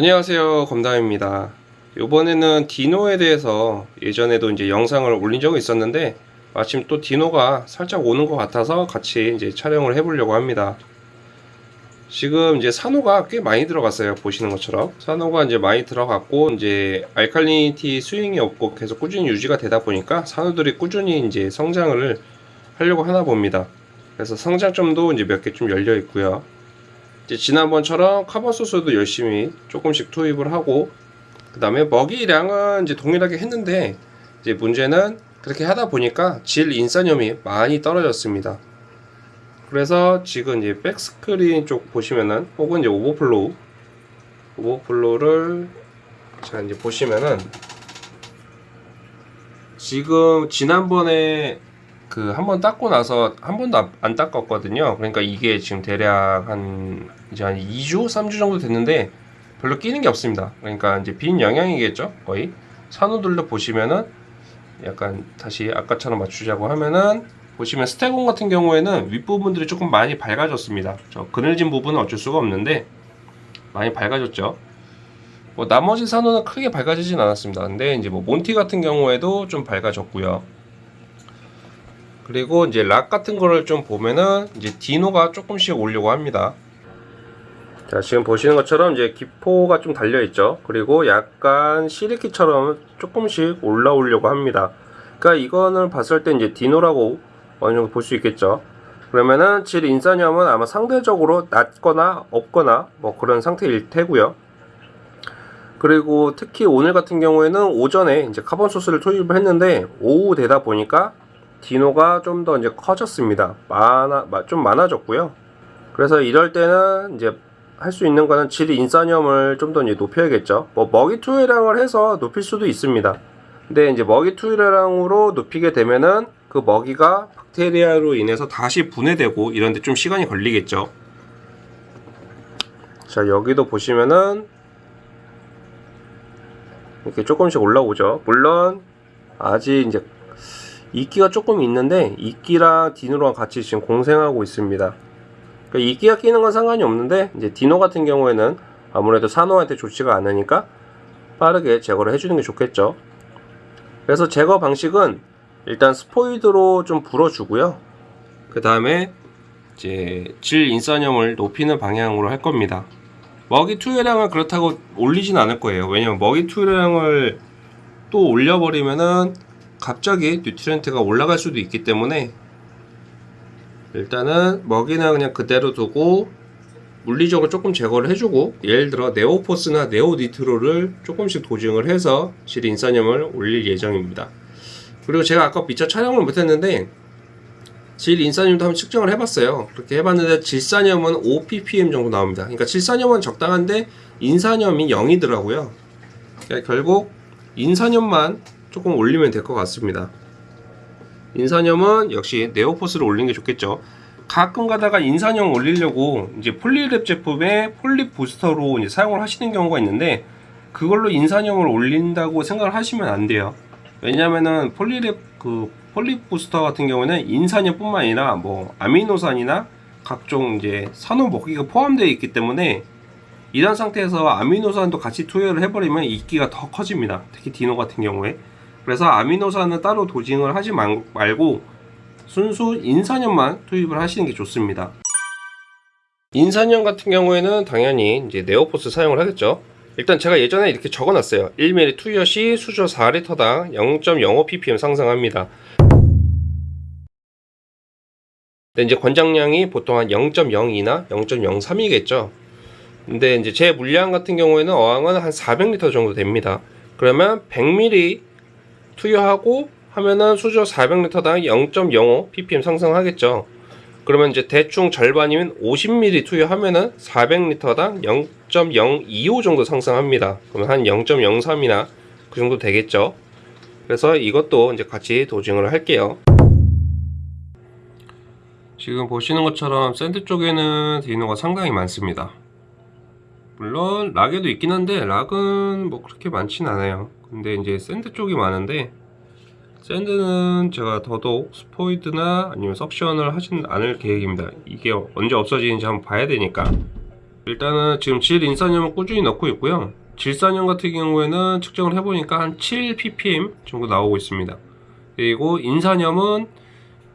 안녕하세요. 검담입니다. 이번에는 디노에 대해서 예전에도 이제 영상을 올린 적이 있었는데 마침 또 디노가 살짝 오는 것 같아서 같이 이제 촬영을 해보려고 합니다. 지금 이제 산호가 꽤 많이 들어갔어요. 보시는 것처럼. 산호가 이제 많이 들어갔고 이제 알칼리니티 스윙이 없고 계속 꾸준히 유지가 되다 보니까 산호들이 꾸준히 이제 성장을 하려고 하나 봅니다. 그래서 성장점도 이제 몇 개 좀 열려 있고요 이제 지난번처럼 carbon source도 열심히 조금씩 투입을 하고 그 다음에 먹이량은 이제 동일하게 했는데 이제 문제는 그렇게 하다 보니까 질 인산염이 많이 떨어졌습니다. 그래서 지금 이제 back screen 쪽 보시면은 혹은 이제 오버플로우 오버플로우를 자 이제 보시면은 지금 지난번에 그 한 번 닦고 나서 한 번도 안- 안 닦았거든요. 그러니까 이게 지금 대략 한 이제 한 2주, 3주 정도 됐는데 별로 끼는 게 없습니다. 그러니까 이제 빈 영양이겠죠, 거의. 산호들도 보시면은 약간 다시 아까처럼 맞추자고 하면은 보시면 스테곤 같은 경우에는 윗부분들이 조금 많이 밝아졌습니다. 저 그늘진 부분은 어쩔 수가 없는데 많이 밝아졌죠. 뭐 나머지 산호는 크게 밝아지진 않았습니다. 근데 이제 뭐 몬티 같은 경우에도 좀 밝아졌고요. 그리고 이제 락 같은 거를 좀 보면은 이제 디노가 조금씩 오려고 합니다. 자 지금 보시는 것처럼 이제 기포가 좀 달려 있죠. 그리고 약간 실이끼처럼 조금씩 올라오려고 합니다. 그러니까 이거는 봤을 때 이제 dino라고 어느 정도 볼 수 있겠죠. 그러면은 질 인산염은 아마 상대적으로 낮거나 없거나 뭐 그런 상태일 테고요. 그리고 특히 오늘 같은 경우에는 오전에 이제 carbon source를 투입을 했는데 오후 되다 보니까 dino가 좀 더 이제 커졌습니다. 많아 마- 좀 많아졌고요. 그래서 이럴 때는 이제 할 수 있는 거는 질 인산염을 좀 더 이제 높여야겠죠. 뭐 먹이 투여량을 해서 높일 수도 있습니다. 근데 이제 먹이 투여량으로 높이게 되면은 그 먹이가 박테리아로 인해서 다시 분해되고 이런데 좀 시간이 걸리겠죠. 자 여기도 보시면은 이렇게 조금씩 올라오죠. 물론 아직 이제 이끼가 조금 있는데 이끼랑 디노랑 같이 지금 공생하고 있습니다. 그러니까 이끼가 끼는 건 상관이 없는데 이제 dino 같은 경우에는 아무래도 산호한테 좋지가 않으니까 빠르게 제거를 해주는 게 좋겠죠. 그래서 제거 방식은 일단 스포이드로 좀 불어주고요. 그 다음에 이제 질 인산염을 높이는 방향으로 할 겁니다. 먹이 투여량을 그렇다고 올리진 않을 거예요. 왜냐면 먹이 투여량을 또 올려버리면은 갑자기 nutrient가 올라갈 수도 있기 때문에 일단은 먹이는 그냥 그대로 두고 물리적으로 조금 제거를 해주고 예를 들어 네오포스나 네오니트로를 조금씩 도징을 해서 질 인산염을 올릴 예정입니다. 그리고 제가 아까 미처 촬영을 못했는데 질 인산염도 한번 측정을 해봤어요. 그렇게 해봤는데 질산염은 5ppm 정도 나옵니다. 그러니까 질산염은 적당한데 인산염이 0이더라고요. 그러니까 결국 인산염만 조금 올리면 될 것 같습니다. 인산염은 역시 NeoPhos를 올리는 게 좋겠죠. 가끔 가다가 인산염 올리려고 이제 Polyplab 제품에 Polyp Booster로 이제 사용을 하시는 경우가 있는데 그걸로 인산염을 올린다고 생각을 하시면 안 돼요. 왜냐면은 Polyplab 그 Polyp Booster 같은 경우는 인산염 뿐만 아니라 뭐 아미노산이나 각종 이제 산호 먹이가 포함되어 있기 때문에 이런 상태에서 아미노산도 같이 투여를 해버리면 이끼가 더 커집니다. 특히 dino 같은 경우에. 그래서 아미노산은 따로 도징을 하지 말- 말고 순수 인산염만 투입을 하시는 게 좋습니다. 인산염 같은 경우에는 당연히 이제 네오포스 사용을 하겠죠. 일단 제가 예전에 이렇게 적어놨어요. 1mm 투여 시 수조 4리터당 0.05ppm 상승합니다. 근데 이제 권장량이 보통 한 0.02나 0.03이겠죠. 근데 이제 제 물량 같은 경우에는 어항은 한 400리터 정도 됩니다. 그러면 100ml 투여하고 하면은 수조 400리터당 0.05 ppm 상승하겠죠. 그러면 이제 대충 절반이면 50ml 투여하면은 400리터당 0.025 정도 상승합니다. 그러면 한 0.03이나 그 정도 되겠죠. 그래서 이것도 이제 같이 dosing을 할게요. 지금 보시는 것처럼 sand 쪽에는 dino가 상당히 많습니다. 물론 rock에도 있긴 한데 rock은 뭐 그렇게 많진 않아요. 근데 이제 sand 쪽이 많은데 sand는 제가 더더욱 스포이드나 아니면 suction을 하진 않을 계획입니다. 이게 언제 없어지는지 한번 봐야 되니까. 일단은 지금 질 인산염을 꾸준히 넣고 있고요. 질산염 같은 경우에는 측정을 해보니까 한 7 ppm 정도 나오고 있습니다. 그리고 인산염은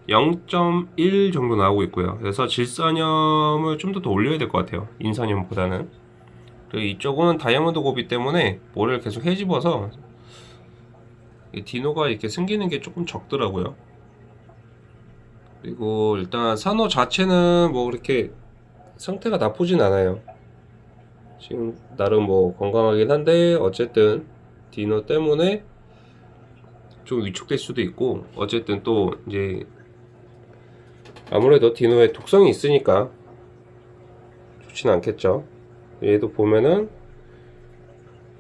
0.1 정도 나오고 있고요. 그래서 질산염을 좀 더 더 올려야 될 것 같아요. 인산염보다는. 그리고 이쪽은 다이아몬드 고비 때문에 모래를 계속 헤집어서 이 디노가 이렇게 생기는 게 조금 적더라고요. 그리고 일단 산호 자체는 뭐 그렇게 상태가 나쁘진 않아요. 지금 나름 뭐 건강하긴 한데 어쨌든 디노 때문에 좀 위축될 수도 있고 어쨌든 또 이제 아무래도 디노에 독성이 있으니까 좋진 않겠죠. 얘도 보면은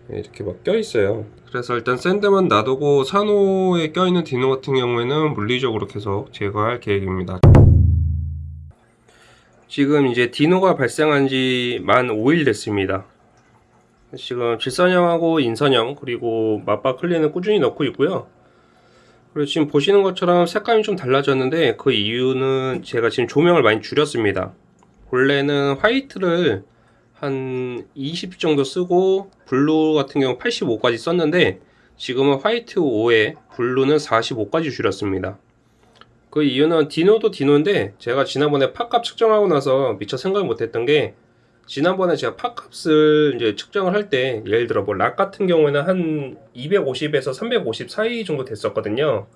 이렇게 막 껴 있어요. 그래서 일단 샌드만 놔두고 산호에 껴있는 디노 같은 경우에는 물리적으로 계속 제거할 계획입니다. 지금 이제 디노가 발생한 지 만 5일 됐습니다. 지금 질산염하고 인산염 그리고 맞바클리는 꾸준히 넣고 있고요. 그리고 지금 보시는 것처럼 색감이 좀 달라졌는데 그 이유는 제가 지금 조명을 많이 줄였습니다. 원래는 white를 한 20 정도 쓰고 blue 같은 경우 85까지 썼는데 지금은 white 5에 blue는 45까지 줄였습니다. 그 이유는 dino도 dino인데 제가 지난번에 PAR값 측정하고 나서 미처 생각을 못했던 게 지난번에 제가 PAR값을 이제 측정을 할 때 예를 들어 뭐 rock 같은 경우에는 한 250에서 350 사이 정도 됐었거든요.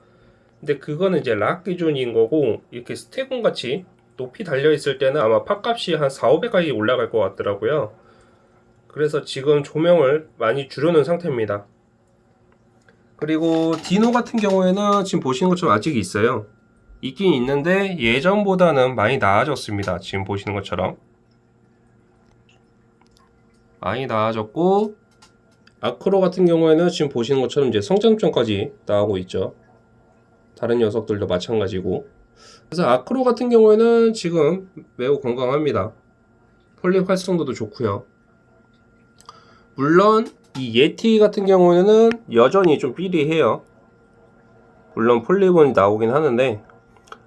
근데 그거는 이제 rock 기준인 거고 이렇게 staghorn 같이 높이 달려 있을 때는 아마 팟값이 한 4, 500까지 올라갈 것 같더라고요. 그래서 지금 조명을 많이 줄여놓은 상태입니다. 그리고 디노 같은 경우에는 지금 보시는 것처럼 아직 있어요. 있긴 있는데 예전보다는 많이 나아졌습니다. 지금 보시는 것처럼. 많이 나아졌고 아크로 같은 경우에는 지금 보시는 것처럼 이제 성장점까지 나오고 있죠. 다른 녀석들도 마찬가지고. 그래서 아크로 같은 경우에는 지금 매우 건강합니다. 폴립 활성도도 좋고요. 물론 이 예티 같은 경우에는 여전히 좀 삐리해요. 물론 폴립은 나오긴 하는데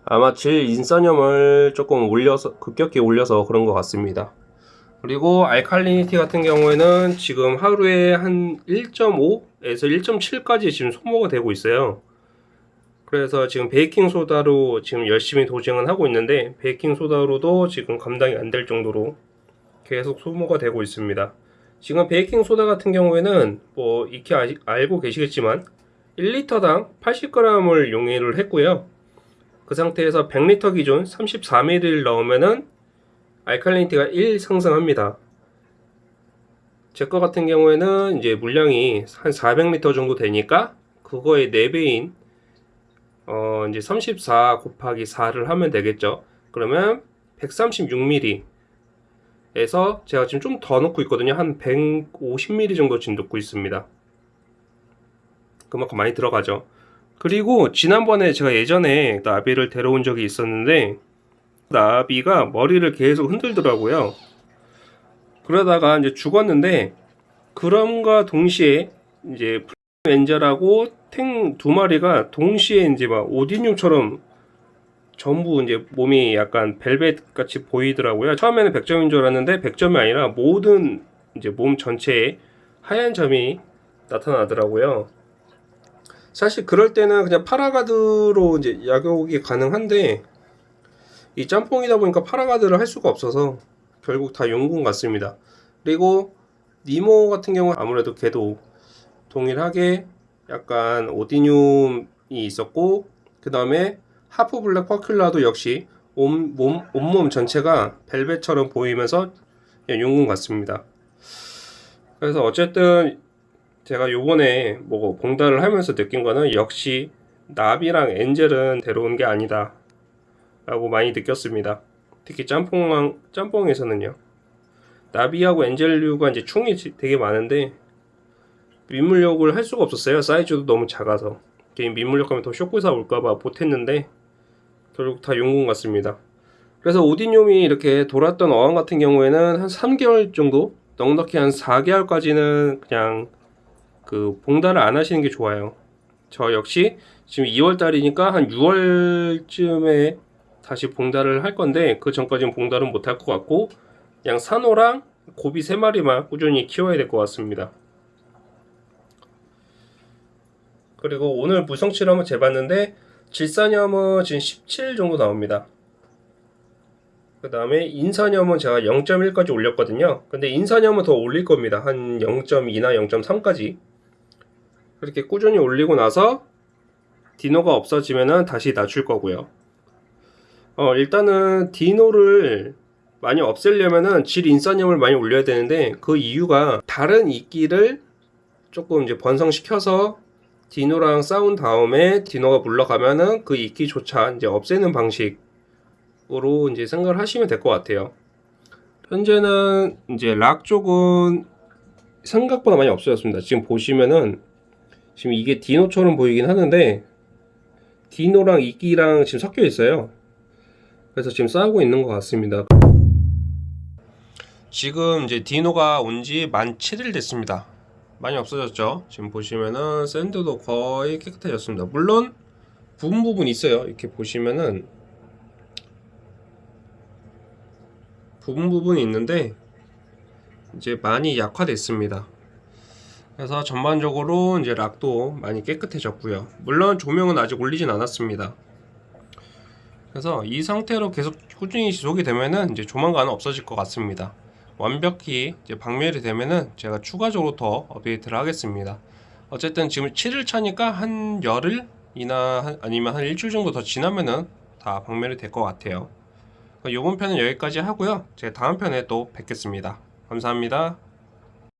아마 질 인산염을 조금 올려서 급격히 올려서 그런 것 같습니다. 그리고 알칼리니티 같은 경우에는 지금 하루에 한 1.5에서 1.7까지 지금 소모가 되고 있어요. 그래서 지금 베이킹 소다로 지금 열심히 도징은 하고 있는데 베이킹 소다로도 지금 감당이 안 될 정도로 계속 소모가 되고 있습니다. 지금 베이킹 소다 같은 경우에는 뭐 익히 아, 알고 계시겠지만 1리터당 80g을 용해를 했고요. 그 상태에서 100리터 기준 34ml 넣으면은 알칼리니티가 1 상승합니다. 제 거 같은 경우에는 이제 물량이 한 400리터 정도 되니까 그거의 4배인 어 이제 34 곱하기 4를 하면 되겠죠. 그러면 136ml 에서 제가 지금 좀 더 넣고 있거든요. 한 150ml 정도 지금 넣고 있습니다. 그만큼 많이 들어가죠. 그리고 지난번에 제가 예전에 나비를 데려온 적이 있었는데 나비가 머리를 계속 흔들더라고요. 그러다가 이제 죽었는데 그럼과 동시에 이제 엔젤하고 탱 두 마리가 동시에 이제 막 오디뇽처럼 전부 이제 몸이 약간 벨벳 같이 보이더라고요. 처음에는 100점인 줄 알았는데 100점이 아니라 모든 이제 몸 전체에 하얀 점이 나타나더라고요. 사실 그럴 때는 그냥 파라가드로 이제 약욕이 가능한데 이 짬뽕이다 보니까 파라가드를 할 수가 없어서 결국 다 용군 같습니다. 그리고 니모 같은 경우 아무래도 걔도 동일하게 약간 오디뇽이 있었고 그 다음에 하프 블랙 퍼큘라도 역시 온, 몸, 온몸 전체가 벨벳처럼 보이면서 용군 같습니다. 그래서 어쨌든 제가 요번에 뭐 봉달을 하면서 느낀 거는 역시 나비랑 엔젤은 데려온 게 아니다 라고 많이 느꼈습니다. 특히 짬뽕, 짬뽕에서는요. 나비하고 엔젤류가 이제 충이 되게 많은데 민물력을 할 수가 없었어요. 사이즈도 너무 작아서. 개인 민물력 하면 더 쇼크사 올까봐 못했는데 결국 다 용군 같습니다. 그래서 오디뇽이 이렇게 돌았던 어항 같은 경우에는 한 3개월 정도 넉넉히 한 4개월까지는 그냥 그 봉달을 안 하시는 게 좋아요. 저 역시 지금 2월 달이니까 한 6월쯤에 다시 봉달을 할 건데 그 전까지는 봉달은 못 할 것 같고 그냥 산호랑 고비 3마리만 꾸준히 키워야 될 것 같습니다. 그리고 오늘 무성치를 한번 재봤는데 질산염은 지금 17 정도 나옵니다. 그 다음에 인산염은 제가 0.1까지 올렸거든요. 근데 인산염은 더 올릴 겁니다. 한 0.2나 0.3까지. 그렇게 꾸준히 올리고 나서 디노가 없어지면은 다시 낮출 거고요. 어, 일단은 디노를 많이 없애려면은 질 인산염을 많이 올려야 되는데 그 이유가 다른 이끼를 조금 이제 번성시켜서 디노랑 싸운 다음에 디노가 물러가면은 그 이끼조차 이제 없애는 방식으로 이제 생각을 하시면 될 것 같아요. 현재는 이제 락 쪽은 생각보다 많이 없어졌습니다. 지금 보시면은 지금 이게 디노처럼 보이긴 하는데 디노랑 이끼랑 지금 섞여 있어요. 그래서 지금 싸우고 있는 것 같습니다. 지금 이제 디노가 온 지 만 7일 됐습니다. 많이 없어졌죠. 지금 보시면은 샌드도 거의 깨끗해졌습니다. 물론 부분 부분 있어요. 이렇게 보시면은 부분 부분이 있는데 이제 많이 약화됐습니다. 그래서 전반적으로 이제 락도 많이 깨끗해졌고요. 물론 조명은 아직 올리진 않았습니다. 그래서 이 상태로 계속 꾸준히 지속이 되면은 이제 조만간 없어질 것 같습니다. 완벽히 이제 박멸이 되면은 제가 추가적으로 더 업데이트를 하겠습니다. 어쨌든 지금 7일 차니까 한 열흘이나 한- 아니면 한 일주일 정도 더 지나면은 다 박멸이 될 것 같아요. 이번 편은 여기까지 하고요. 제가 다음 편에 또 뵙겠습니다. 감사합니다.